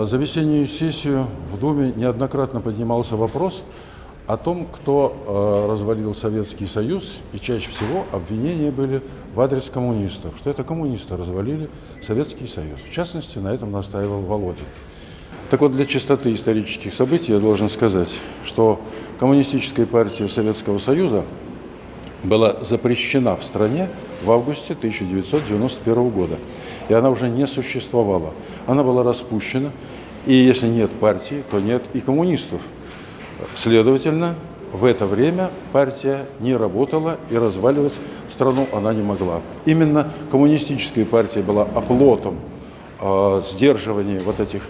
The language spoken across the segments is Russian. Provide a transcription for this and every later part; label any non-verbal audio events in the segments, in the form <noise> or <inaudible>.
Э, За весеннюю сессию в Думе неоднократно поднимался вопрос о том, кто э, развалил Советский Союз, и чаще всего обвинения были в адрес коммунистов, что это коммунисты развалили Советский Союз. В частности, на этом настаивал Володин. Так вот, для чистоты исторических событий я должен сказать, что Коммунистическая партия Советского Союза была запрещена в стране в августе 1991 года. И она уже не существовала. Она была распущена. И если нет партии, то нет и коммунистов. Следовательно, в это время партия не работала и разваливать страну она не могла. Именно коммунистическая партия была оплотом э, сдерживания вот этих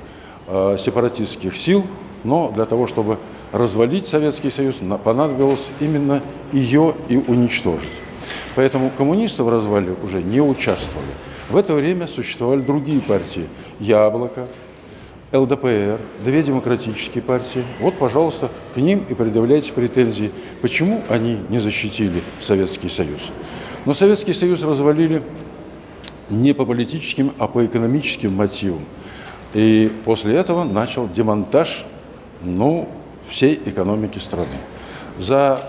э, сепаратистских сил, но для того, чтобы развалить Советский Союз, понадобилось именно ее и уничтожить. Поэтому коммунисты в развале уже не участвовали. В это время существовали другие партии. Яблоко, ЛДПР, две демократические партии. Вот, пожалуйста, к ним и предъявляйте претензии, почему они не защитили Советский Союз. Но Советский Союз развалили не по политическим, а по экономическим мотивам. И после этого начал демонтаж ну, всей экономики страны. За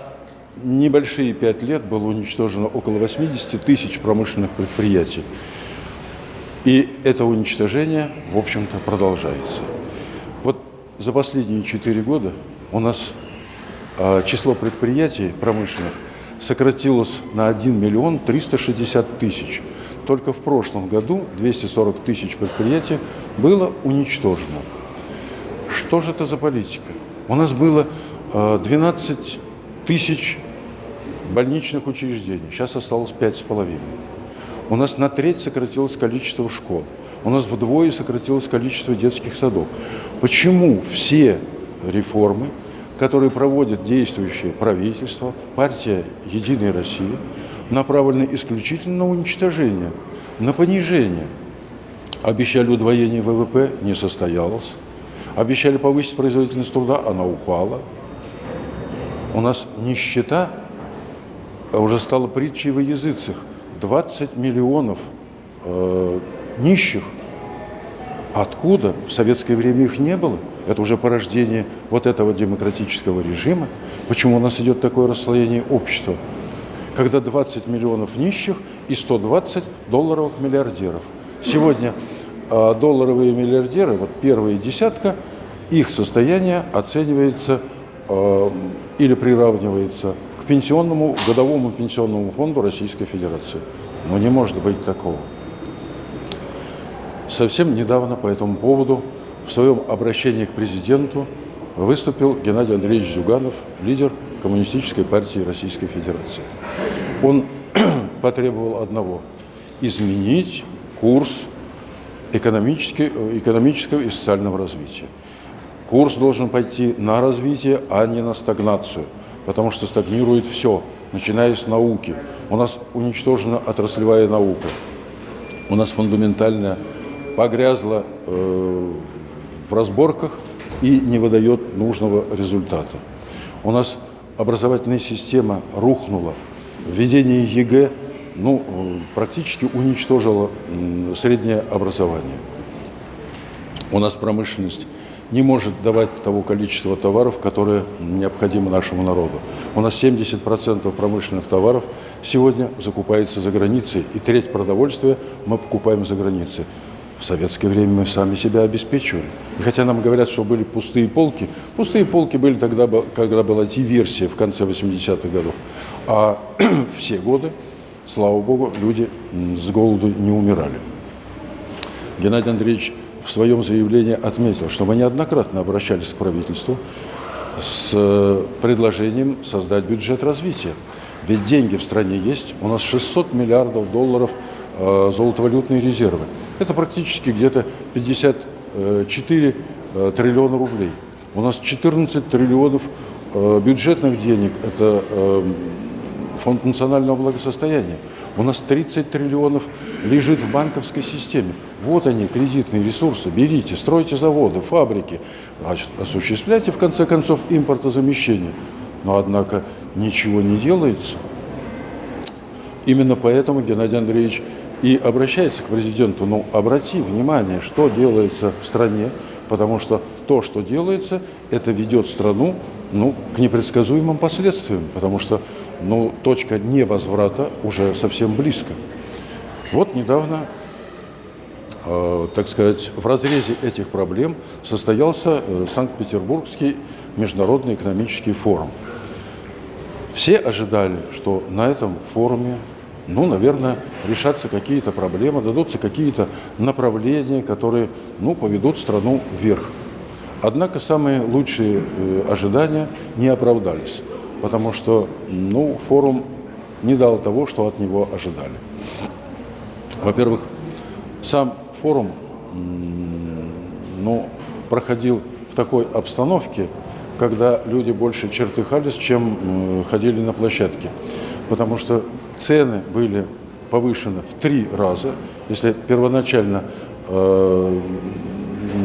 небольшие пять лет было уничтожено около 80 тысяч промышленных предприятий. И это уничтожение, в общем-то, продолжается. Вот за последние четыре года у нас э, число предприятий промышленных сократилось на 1 миллион 360 тысяч. Только в прошлом году 240 тысяч предприятий было уничтожено. Что же это за политика? У нас было э, 12 тысяч больничных учреждений, сейчас осталось 5,5. У нас на треть сократилось количество школ. У нас вдвое сократилось количество детских садов. Почему все реформы, которые проводит действующее правительство, партия «Единая Россия», направлены исключительно на уничтожение, на понижение? Обещали удвоение ВВП, не состоялось. Обещали повысить производительность труда, она упала. У нас нищета уже стала притчей во языцах. 20 миллионов э, нищих. Откуда? В советское время их не было. Это уже порождение вот этого демократического режима. Почему у нас идет такое расслоение общества? Когда 20 миллионов нищих и 120 долларовых миллиардеров. Сегодня э, долларовые миллиардеры, вот первая десятка, их состояние оценивается э, или приравнивается к пенсионному, годовому пенсионному фонду Российской Федерации. Но не может быть такого. Совсем недавно по этому поводу в своем обращении к президенту выступил Геннадий Андреевич Зюганов, лидер Коммунистической партии Российской Федерации. Он <clears throat> потребовал одного – изменить курс экономического и социального развития. Курс должен пойти на развитие, а не на стагнацию – потому что стагнирует все, начиная с науки. У нас уничтожена отраслевая наука. У нас фундаментальная погрязла э, в разборках и не выдает нужного результата. У нас образовательная система рухнула. Введение ЕГЭ ну, практически уничтожило среднее образование. У нас промышленность не может давать того количества товаров, которые необходимы нашему народу. У нас 70% промышленных товаров сегодня закупается за границей, и треть продовольствия мы покупаем за границей. В советское время мы сами себя обеспечивали. И хотя нам говорят, что были пустые полки, пустые полки были тогда, когда была диверсия в конце 80-х годов. А <clears throat> все годы, слава богу, люди с голоду не умирали. Геннадий Андреевич в своем заявлении отметил, что мы неоднократно обращались к правительству с э, предложением создать бюджет развития. Ведь деньги в стране есть. У нас 600 миллиардов долларов э, золотовалютные резервы. Это практически где-то 54 э, триллиона рублей. У нас 14 триллионов бюджетных денег. Это э, фонд национального благосостояния. У нас 30 триллионов лежит в банковской системе. Вот они, кредитные ресурсы. Берите, стройте заводы, фабрики. Осуществляйте, в конце концов, импортозамещение. Но, однако, ничего не делается. Именно поэтому Геннадий Андреевич и обращается к президенту. Ну, обрати внимание, что делается в стране потому что то, что делается, это ведет страну ну, к непредсказуемым последствиям, потому что ну, точка невозврата уже совсем близко. Вот недавно, э, так сказать, в разрезе этих проблем состоялся э, Санкт-Петербургский международный экономический форум. Все ожидали, что на этом форуме, ну, наверное, решатся какие-то проблемы, дадутся какие-то направления, которые, ну, поведут страну вверх. Однако самые лучшие э, ожидания не оправдались, потому что, ну, форум не дал того, что от него ожидали. Во-первых, сам форум ну, проходил в такой обстановке, когда люди больше чертыхались, чем ходили на площадке. Потому что цены были повышены в три раза. Если первоначально э,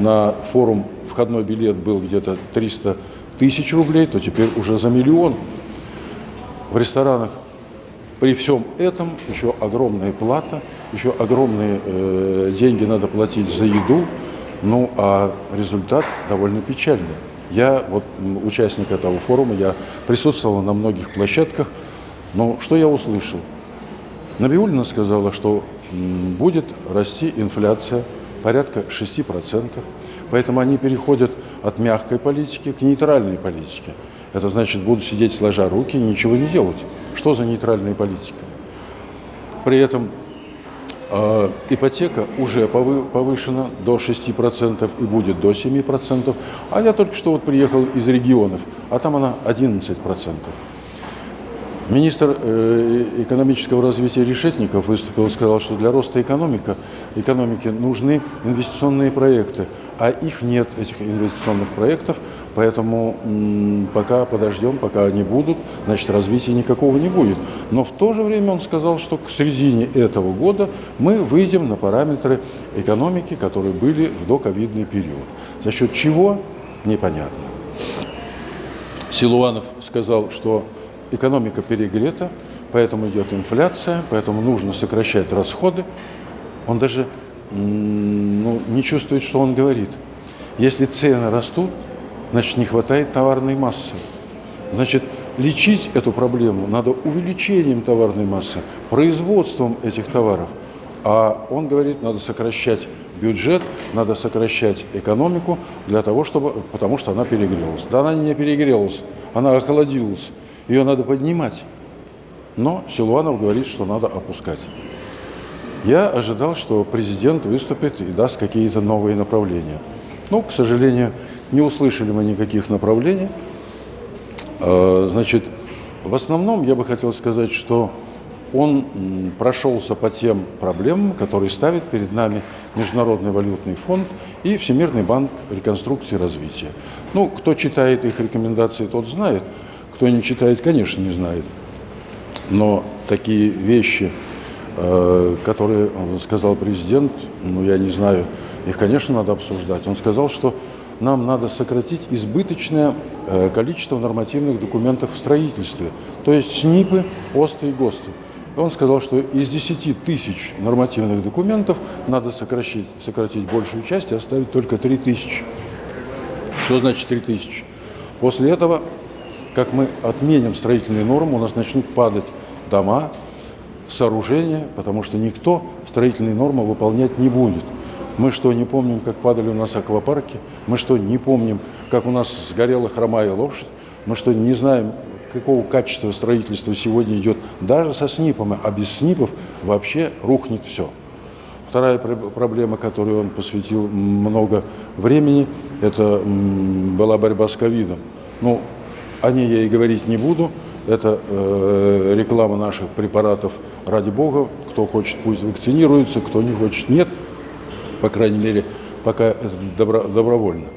на форум входной билет был где-то 300 тысяч рублей, то теперь уже за миллион. В ресторанах при всем этом еще огромная плата, еще огромные э, деньги надо платить за еду, ну а результат довольно печальный. Я, вот участник этого форума, я присутствовал на многих площадках, но что я услышал? Набиулина сказала, что будет расти инфляция порядка 6%, поэтому они переходят от мягкой политики к нейтральной политике. Это значит, будут сидеть сложа руки и ничего не делать. Что за нейтральная политика? При этом э, ипотека уже повышена до 6% и будет до 7%. А я только что вот приехал из регионов, а там она 11%. Министр э, экономического развития Решетников выступил и сказал, что для роста экономика, экономики нужны инвестиционные проекты, а их нет, этих инвестиционных проектов, поэтому пока подождем, пока они будут, значит развития никакого не будет. Но в то же время он сказал, что к середине этого года мы выйдем на параметры экономики, которые были в доковидный период. За счет чего? Непонятно. Силуанов сказал, что экономика перегрета, поэтому идет инфляция, поэтому нужно сокращать расходы. Он даже ну, не чувствует, что он говорит. Если цены растут, значит, не хватает товарной массы. Значит, лечить эту проблему надо увеличением товарной массы, производством этих товаров. А он говорит, надо сокращать бюджет, надо сокращать экономику для того, чтобы, потому что она перегрелась. Да она не перегрелась, она охладилась. Ее надо поднимать. Но Силуанов говорит, что надо опускать. Я ожидал, что президент выступит и даст какие-то новые направления. Но, к сожалению, не услышали мы никаких направлений. А, значит, в основном я бы хотел сказать, что он прошелся по тем проблемам, которые ставит перед нами Международный валютный фонд и Всемирный банк реконструкции и развития. Ну, кто читает их рекомендации, тот знает – кто не читает, конечно, не знает. Но такие вещи, которые сказал президент, ну, я не знаю, их, конечно, надо обсуждать. Он сказал, что нам надо сократить избыточное э, количество нормативных документов в строительстве, то есть СНИПы, ОСТы и ГОСТы. Он сказал, что из 10 тысяч нормативных документов надо сократить, сократить большую часть и оставить только 3 тысячи. Что значит 3 тысячи? После этого как мы отменим строительные нормы, у нас начнут падать дома, сооружения, потому что никто строительные нормы выполнять не будет. Мы что, не помним, как падали у нас аквапарки? Мы что, не помним, как у нас сгорела хромая лошадь? Мы что, не знаем, какого качества строительства сегодня идет даже со СНИПами, а без СНИПов вообще рухнет все. Вторая проблема, которой он посвятил много времени, это была борьба с ковидом. Ну, о ней я и говорить не буду. Это э, реклама наших препаратов ради бога. Кто хочет, пусть вакцинируется, кто не хочет, нет. По крайней мере, пока это добро, добровольно.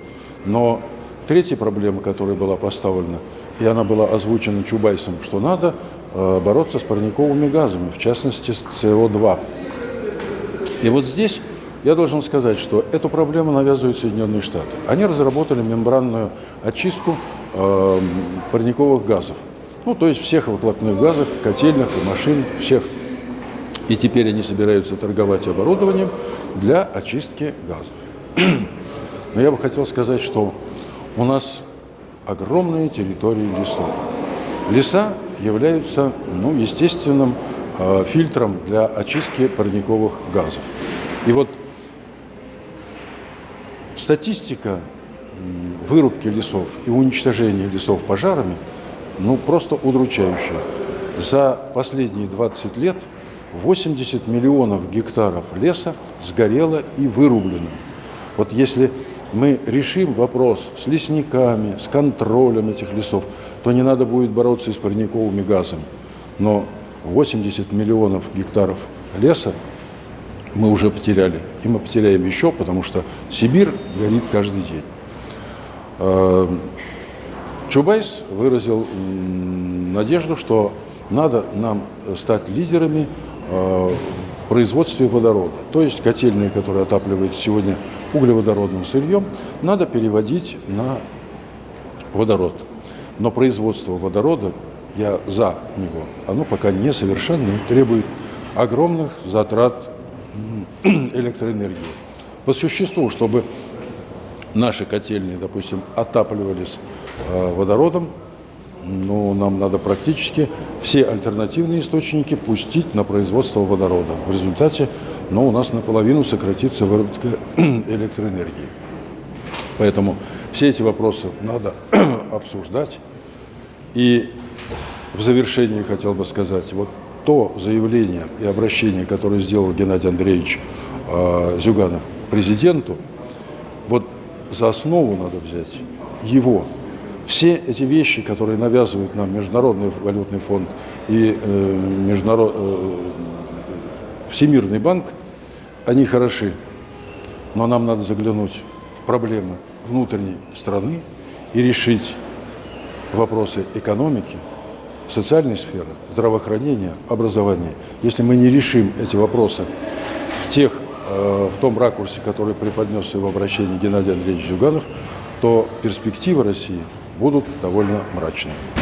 Но третья проблема, которая была поставлена, и она была озвучена Чубайсом, что надо э, бороться с парниковыми газами, в частности с СО2. И вот здесь я должен сказать, что эту проблему навязывают Соединенные Штаты. Они разработали мембранную очистку э, парниковых газов. Ну, то есть всех выхлопных газов, котельных и машин, всех. И теперь они собираются торговать оборудованием для очистки газов. <clears throat> Но я бы хотел сказать, что у нас огромные территории лесов. Леса являются ну, естественным э, фильтром для очистки парниковых газов. И вот статистика вырубки лесов и уничтожения лесов пожарами ну, просто удручающая. За последние 20 лет 80 миллионов гектаров леса сгорело и вырублено. Вот если мы решим вопрос с лесниками, с контролем этих лесов, то не надо будет бороться с парниковыми газами. Но 80 миллионов гектаров леса мы уже потеряли. И мы потеряем еще, потому что Сибирь горит каждый день. Чубайс выразил надежду, что надо нам стать лидерами э, в производстве водорода. То есть котельные, которые отапливают сегодня углеводородным сырьем, надо переводить на водород. Но производство водорода, я за него, оно пока несовершенно требует огромных затрат <clears throat> электроэнергии. По существу, чтобы наши котельные, допустим, отапливались э, водородом, ну, нам надо практически все альтернативные источники пустить на производство водорода. В результате ну, у нас наполовину сократится выработка <clears throat> электроэнергии. Поэтому все эти вопросы надо <clears throat> обсуждать. И в завершении хотел бы сказать, вот то заявление и обращение, которое сделал Геннадий Андреевич э, Зюганов президенту, вот за основу надо взять его. Все эти вещи, которые навязывают нам Международный валютный фонд и э, международ, э, Всемирный банк, они хороши. Но нам надо заглянуть в проблемы внутренней страны и решить вопросы экономики, социальной сферы, здравоохранения, образования. Если мы не решим эти вопросы в тех в том ракурсе, который преподнес в обращении Геннадий Андреевич Зюганов, то перспективы России будут довольно мрачными.